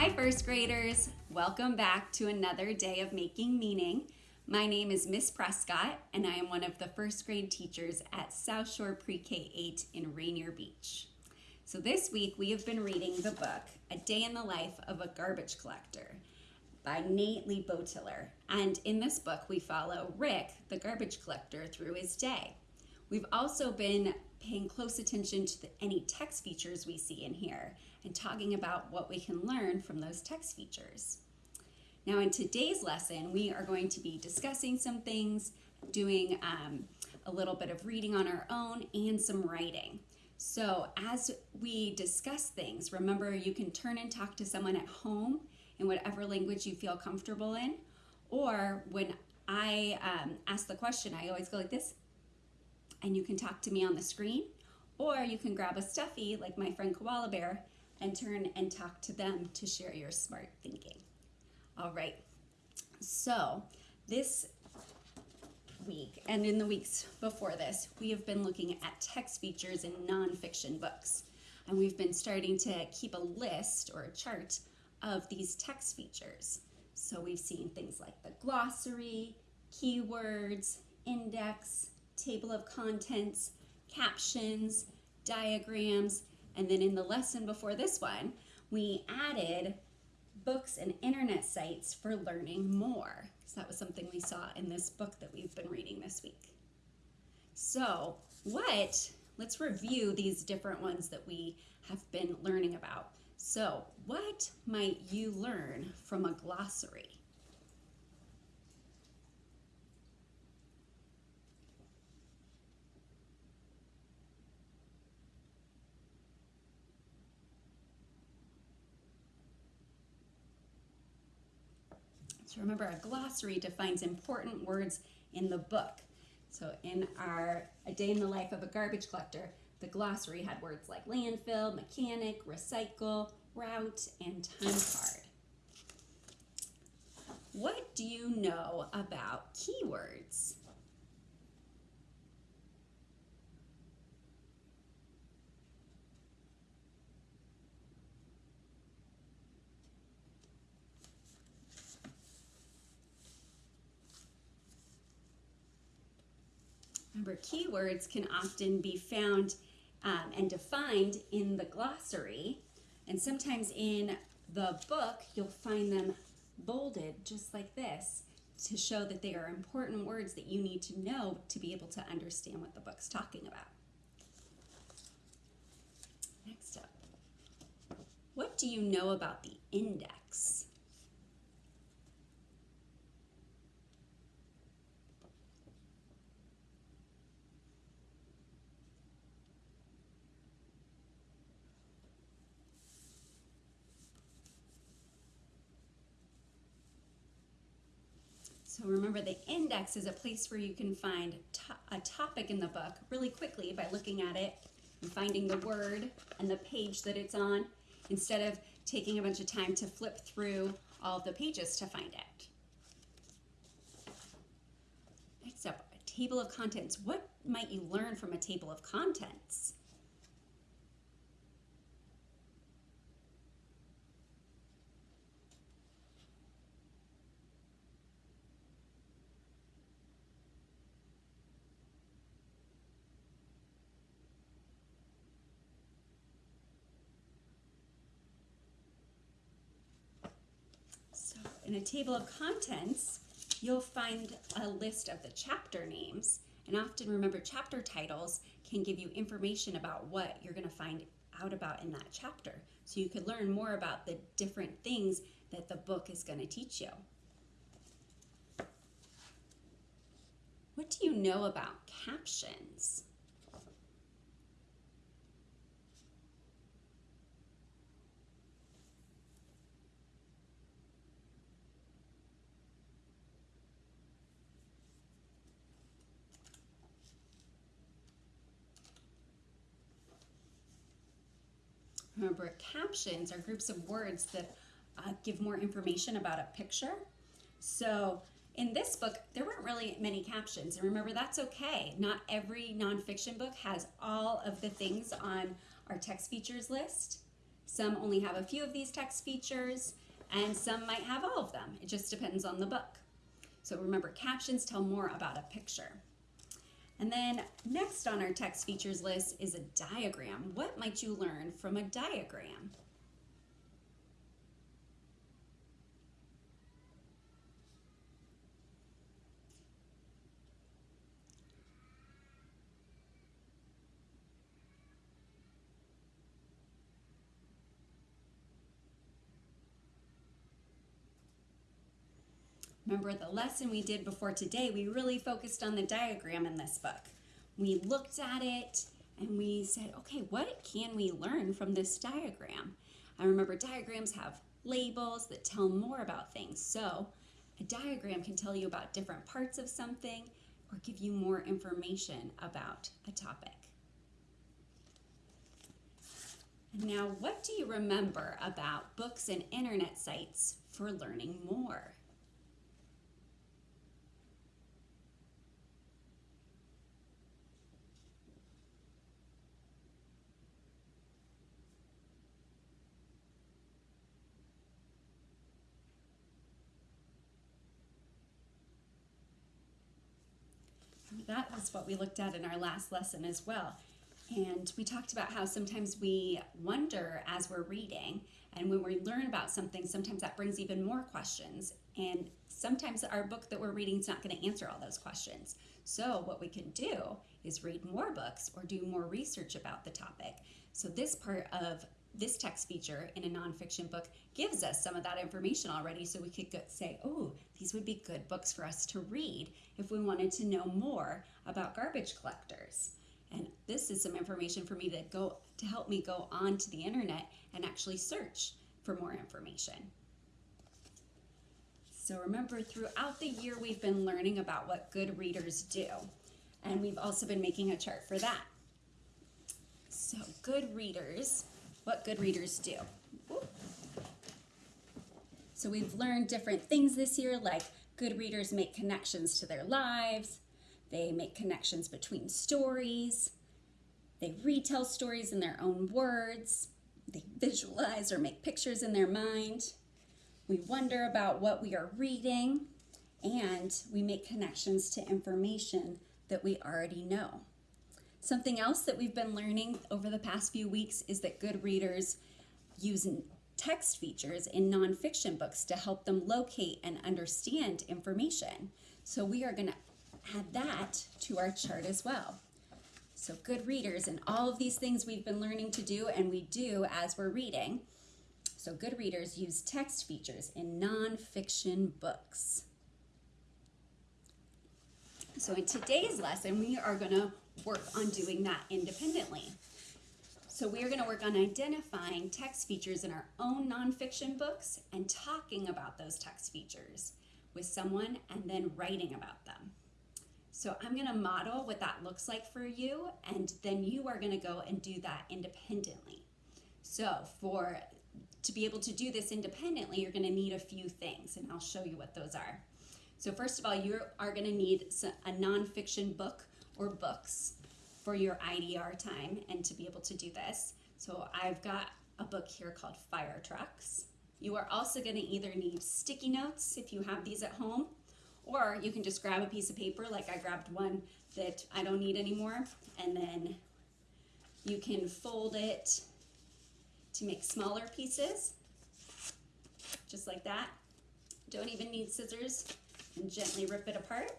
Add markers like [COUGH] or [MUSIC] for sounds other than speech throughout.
Hi, first graders. Welcome back to another day of making meaning. My name is Miss Prescott, and I am one of the first grade teachers at South Shore Pre K 8 in Rainier Beach. So, this week we have been reading the book A Day in the Life of a Garbage Collector by Nate LeBoutillier. And in this book, we follow Rick, the garbage collector, through his day. We've also been paying close attention to the, any text features we see in here and talking about what we can learn from those text features. Now in today's lesson, we are going to be discussing some things, doing um, a little bit of reading on our own and some writing. So as we discuss things, remember you can turn and talk to someone at home in whatever language you feel comfortable in. Or when I um, ask the question, I always go like this, and you can talk to me on the screen. Or you can grab a stuffy like my friend Koala Bear and turn and talk to them to share your smart thinking. All right, so this week and in the weeks before this, we have been looking at text features in nonfiction books. And we've been starting to keep a list or a chart of these text features. So we've seen things like the glossary, keywords, index, table of contents, captions, diagrams, and then in the lesson before this one, we added books and internet sites for learning more. So that was something we saw in this book that we've been reading this week. So what, let's review these different ones that we have been learning about. So what might you learn from a glossary? So remember, a glossary defines important words in the book. So in our A Day in the Life of a Garbage Collector, the glossary had words like landfill, mechanic, recycle, route, and time card. What do you know about keywords? Remember, keywords can often be found um, and defined in the glossary, and sometimes in the book, you'll find them bolded just like this to show that they are important words that you need to know to be able to understand what the book's talking about. Next up, what do you know about the index? So remember the index is a place where you can find to a topic in the book really quickly by looking at it and finding the word and the page that it's on instead of taking a bunch of time to flip through all the pages to find it. Next up, a table of contents. What might you learn from a table of contents? In a table of contents, you'll find a list of the chapter names. And often remember chapter titles can give you information about what you're gonna find out about in that chapter. So you could learn more about the different things that the book is gonna teach you. What do you know about captions? Remember, captions are groups of words that uh, give more information about a picture. So in this book, there weren't really many captions. And remember, that's okay. Not every nonfiction book has all of the things on our text features list. Some only have a few of these text features, and some might have all of them. It just depends on the book. So remember, captions tell more about a picture. And then next on our text features list is a diagram. What might you learn from a diagram? Remember the lesson we did before today, we really focused on the diagram in this book. We looked at it and we said, okay, what can we learn from this diagram? I remember diagrams have labels that tell more about things. So a diagram can tell you about different parts of something or give you more information about a topic. Now, what do you remember about books and internet sites for learning more? Was what we looked at in our last lesson as well. And we talked about how sometimes we wonder as we're reading, and when we learn about something, sometimes that brings even more questions. And sometimes our book that we're reading is not going to answer all those questions. So, what we can do is read more books or do more research about the topic. So, this part of this text feature in a nonfiction book gives us some of that information already so we could say, oh, these would be good books for us to read if we wanted to know more about garbage collectors. And this is some information for me to go to help me go onto the internet and actually search for more information. So remember, throughout the year, we've been learning about what good readers do. And we've also been making a chart for that. So good readers what good readers do. So we've learned different things this year, like good readers make connections to their lives, they make connections between stories, they retell stories in their own words, they visualize or make pictures in their mind. We wonder about what we are reading, and we make connections to information that we already know. Something else that we've been learning over the past few weeks is that good readers use text features in nonfiction books to help them locate and understand information. So we are going to add that to our chart as well. So good readers and all of these things we've been learning to do and we do as we're reading. So good readers use text features in nonfiction books. So in today's lesson, we are going to work on doing that independently. So we are going to work on identifying text features in our own nonfiction books and talking about those text features with someone and then writing about them. So I'm going to model what that looks like for you and then you are going to go and do that independently. So for to be able to do this independently, you're going to need a few things and I'll show you what those are. So first of all, you are going to need a nonfiction book or books for your IDR time and to be able to do this. So I've got a book here called Fire Trucks. You are also going to either need sticky notes if you have these at home, or you can just grab a piece of paper like I grabbed one that I don't need anymore, and then you can fold it to make smaller pieces, just like that. Don't even need scissors, and gently rip it apart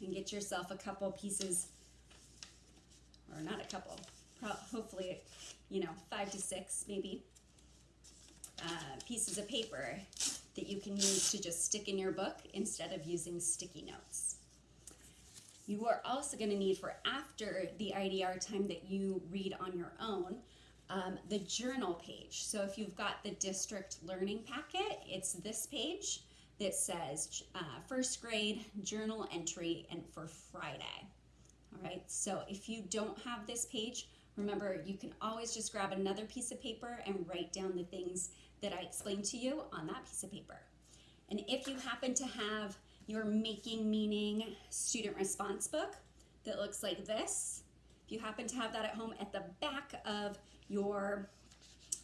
and get yourself a couple pieces, or not a couple, hopefully, you know, five to six maybe uh, pieces of paper that you can use to just stick in your book instead of using sticky notes. You are also going to need for after the IDR time that you read on your own, um, the journal page. So if you've got the district learning packet, it's this page that says uh, first grade journal entry and for Friday. All right, so if you don't have this page, remember you can always just grab another piece of paper and write down the things that I explained to you on that piece of paper. And if you happen to have your Making Meaning student response book that looks like this, if you happen to have that at home, at the back of your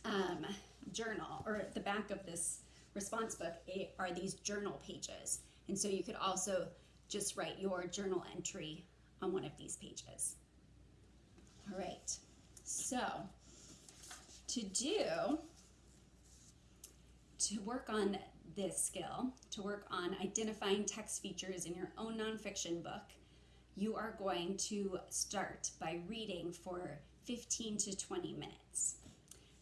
um, journal or at the back of this response book are these journal pages. And so you could also just write your journal entry on one of these pages. All right, so to do, to work on this skill, to work on identifying text features in your own nonfiction book, you are going to start by reading for 15 to 20 minutes.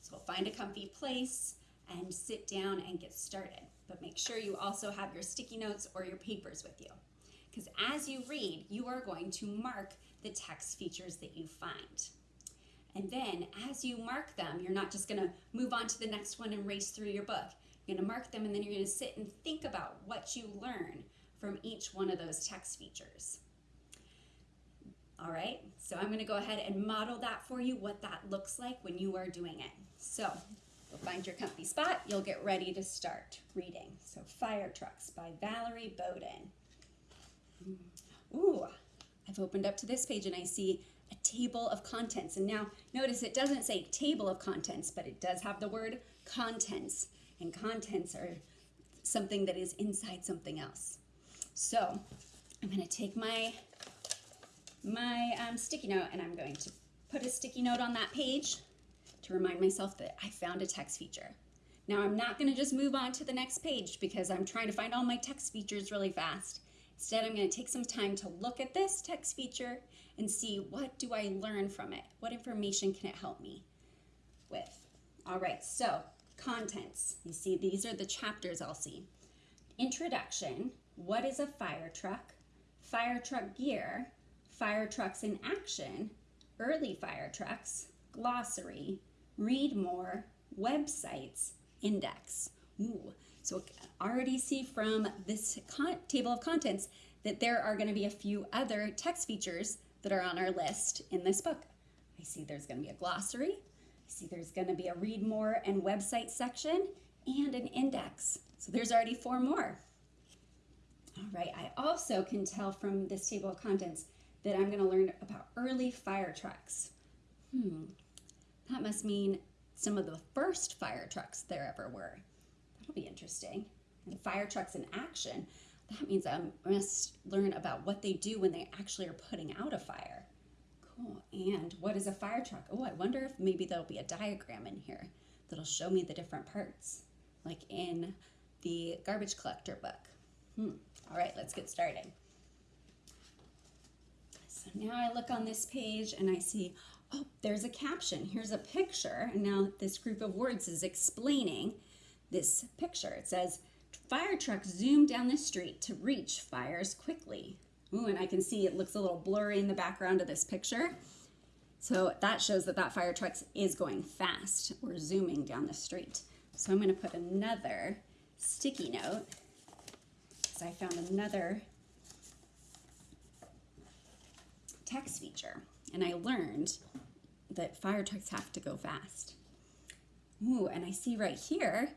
So find a comfy place and sit down and get started. But make sure you also have your sticky notes or your papers with you. Because as you read, you are going to mark the text features that you find. And then as you mark them, you're not just going to move on to the next one and race through your book. You're to mark them and then you're to sit and think about what you learn from each one of those text features. All right, so I'm going to go ahead and model that for you, what that looks like when you are doing it. So you'll find your comfy spot, you'll get ready to start reading. So Fire Trucks by Valerie Bodden. Ooh, I've opened up to this page and I see a table of contents. And now notice it doesn't say table of contents, but it does have the word contents. And contents are something that is inside something else. So I'm going to take my my um, sticky note and I'm going to put a sticky note on that page to remind myself that I found a text feature. Now I'm not going to just move on to the next page because I'm trying to find all my text features really fast. Instead, I'm going to take some time to look at this text feature and see what do I learn from it? What information can it help me with? All right, so contents. You see, these are the chapters I'll see. Introduction, what is a fire truck? Fire truck gear, fire trucks in action, early fire trucks, glossary, read more, websites, index. Ooh, so already see from this table of contents that there are going to be a few other text features that are on our list in this book. I see there's going to be a glossary. I see there's going to be a read more and website section and an index. So there's already four more. All right, I also can tell from this table of contents that I'm going to learn about early fire trucks. Hmm, that must mean some of the first fire trucks there ever were. That'll be interesting. And fire trucks in action, that means I must learn about what they do when they actually are putting out a fire. Cool. And what is a fire truck? Oh, I wonder if maybe there'll be a diagram in here that'll show me the different parts, like in the garbage collector book. Hmm. All right, let's get started. So now I look on this page and I see, oh, there's a caption. Here's a picture. And now this group of words is explaining this picture. It says, fire trucks zoom down the street to reach fires quickly. Ooh, and I can see it looks a little blurry in the background of this picture. So that shows that that fire truck is going fast or zooming down the street. So I'm gonna put another sticky note because I found another text feature and I learned that fire trucks have to go fast. Ooh, and I see right here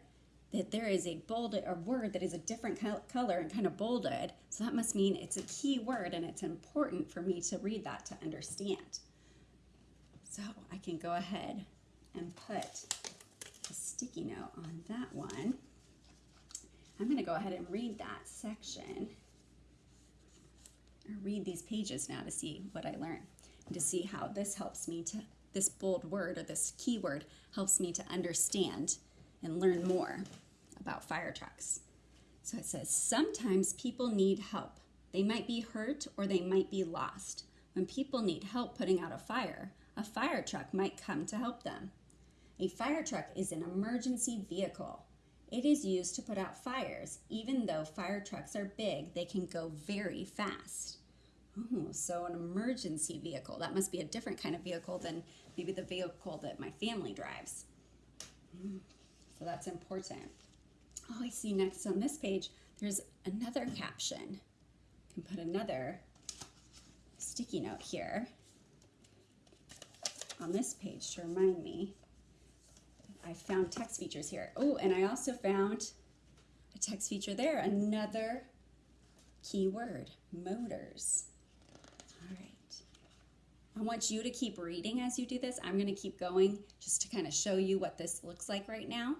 that there is a bolded a word that is a different color and kind of bolded. So that must mean it's a key word and it's important for me to read that to understand. So I can go ahead and put a sticky note on that one. I'm going to go ahead and read that section or read these pages now to see what I learned and to see how this helps me to this bold word or this keyword helps me to understand and learn more about fire trucks. So it says, sometimes people need help. They might be hurt or they might be lost. When people need help putting out a fire, a fire truck might come to help them. A fire truck is an emergency vehicle. It is used to put out fires. Even though fire trucks are big, they can go very fast. Oh, so an emergency vehicle. That must be a different kind of vehicle than maybe the vehicle that my family drives. Mm, so that's important. Oh, I see next on this page, there's another caption. I can put another sticky note here on this page to remind me. I found text features here. Oh, and I also found a text feature there, another keyword, motors. I want you to keep reading as you do this. I'm going to keep going just to kind of show you what this looks like right now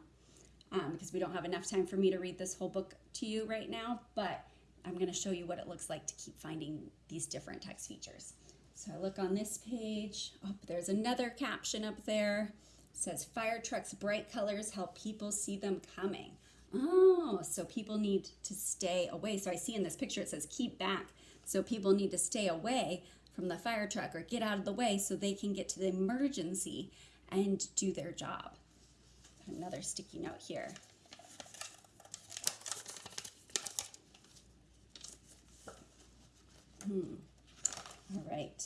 um, because we don't have enough time for me to read this whole book to you right now, but I'm going to show you what it looks like to keep finding these different text features. So I look on this page. Oh, there's another caption up there. It says fire trucks bright colors help people see them coming. Oh, so people need to stay away. So I see in this picture it says keep back. So people need to stay away from the fire truck or get out of the way so they can get to the emergency and do their job. Another sticky note here. Hmm. All right.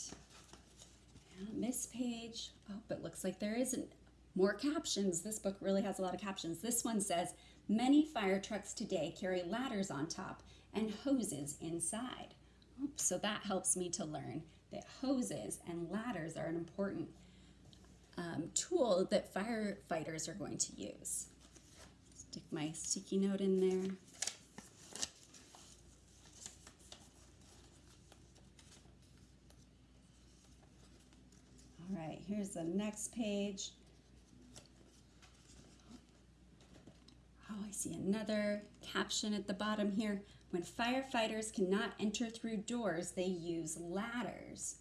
This page, oh, but looks like there isn't more captions. This book really has a lot of captions. This one says, many fire trucks today carry ladders on top and hoses inside. Oops, so that helps me to learn that hoses and ladders are an important um, tool that firefighters are going to use. Stick my sticky note in there. All right, here's the next page. Oh, I see another caption at the bottom here. When firefighters cannot enter through doors, they use ladders.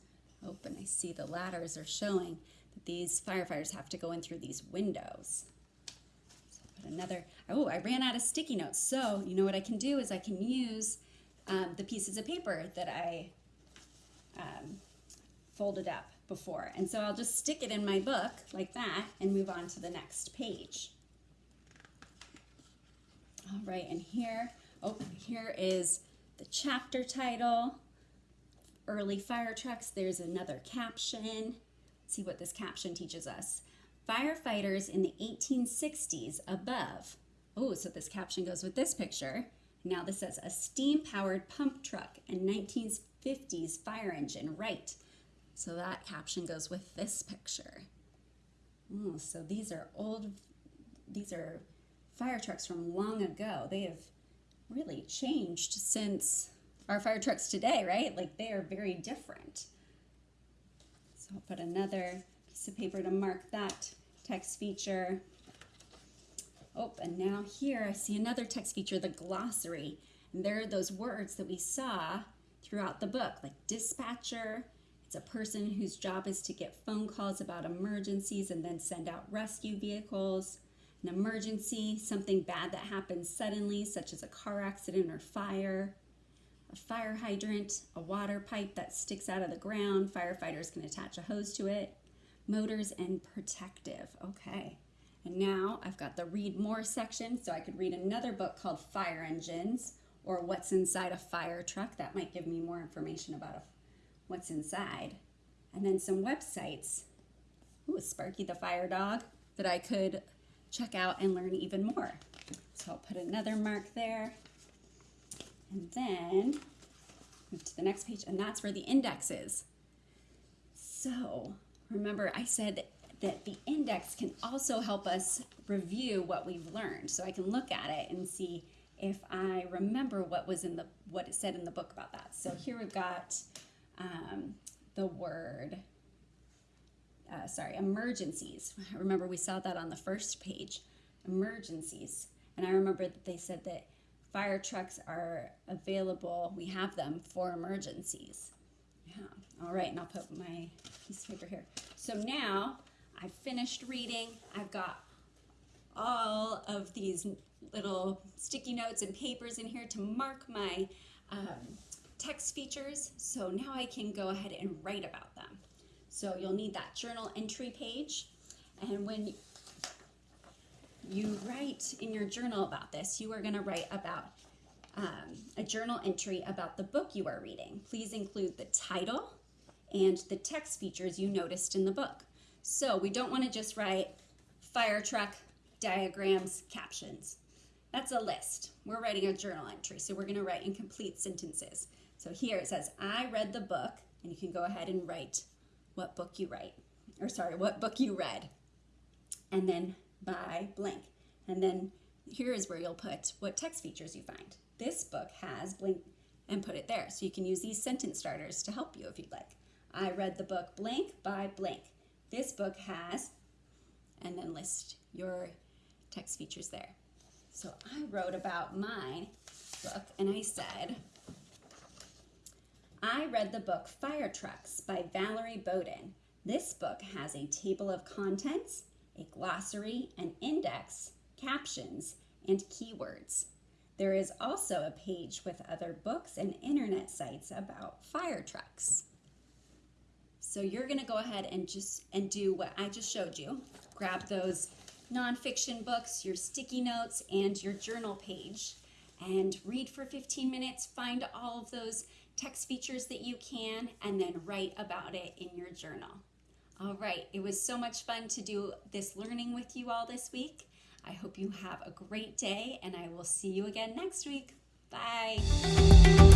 Oh, and I see the ladders are showing that these firefighters have to go in through these windows. So put another, oh, I ran out of sticky notes. So you know what I can do is I can use um, the pieces of paper that I um, folded up before. And so I'll just stick it in my book like that and move on to the next page. All right, and here, oh, here is the chapter title, Early Fire Trucks. There's another caption see what this caption teaches us. Firefighters in the 1860s above. Oh, so this caption goes with this picture. Now this says a steam-powered pump truck and 1950s fire engine, right. So that caption goes with this picture. So these are old, these are fire trucks from long ago. They have really changed since our fire trucks today, right? Like they are very different. So I'll put another piece of paper to mark that text feature. Oh, and now here I see another text feature, the glossary. And there are those words that we saw throughout the book, like dispatcher. It's a person whose job is to get phone calls about emergencies and then send out rescue vehicles. An emergency, something bad that happens suddenly, such as a car accident or fire a fire hydrant, a water pipe that sticks out of the ground. Firefighters can attach a hose to it. Motors and protective. Okay. And now I've got the read more section, so I could read another book called Fire Engines or What's Inside a Fire Truck. That might give me more information about a, what's inside. And then some websites. Ooh, Sparky the Fire Dog that I could check out and learn even more. So I'll put another mark there. And then move to the next page, and that's where the index is. So remember I said that the index can also help us review what we've learned. So I can look at it and see if I remember what was in the what it said in the book about that. So here we've got um, the word, uh, sorry, emergencies. [LAUGHS] Remember we saw that on the first page, emergencies. And I remember that they said that fire trucks are available. We have them for emergencies. Yeah. All right, and I'll put my piece of paper here. So now I've finished reading. I've got all of these little sticky notes and papers in here to mark my um, text features. So now I can go ahead and write about them. So you'll need that journal entry page. And when you write in your journal about this. You are going to write about um, a journal entry about the book you are reading. Please include the title and the text features you noticed in the book. So we don't want to just write fire truck, diagrams, captions. That's a list. We're writing a journal entry, so we're going to write incomplete sentences. So here it says, I read the book, and you can go ahead and write what book you write, or sorry, what book you read. And then by blank. And then here is where you'll put what text features you find. This book has blank and put it there. So you can use these sentence starters to help you if you'd like. I read the book blank by blank. This book has, and then list your text features there. So I wrote about my book and I said, I read the book Fire Trucks by Valerie Bodden. This book has a table of contents, a glossary, an index, captions, and keywords. There is also a page with other books and internet sites about fire trucks. So you're gonna go ahead and just and do what I just showed you. Grab those nonfiction books, your sticky notes, and your journal page and read for 15 minutes, find all of those text features that you can, and then write about it in your journal. All right, it was so much fun to do this learning with you all this week. I hope you have a great day, and I will see you again next week. Bye.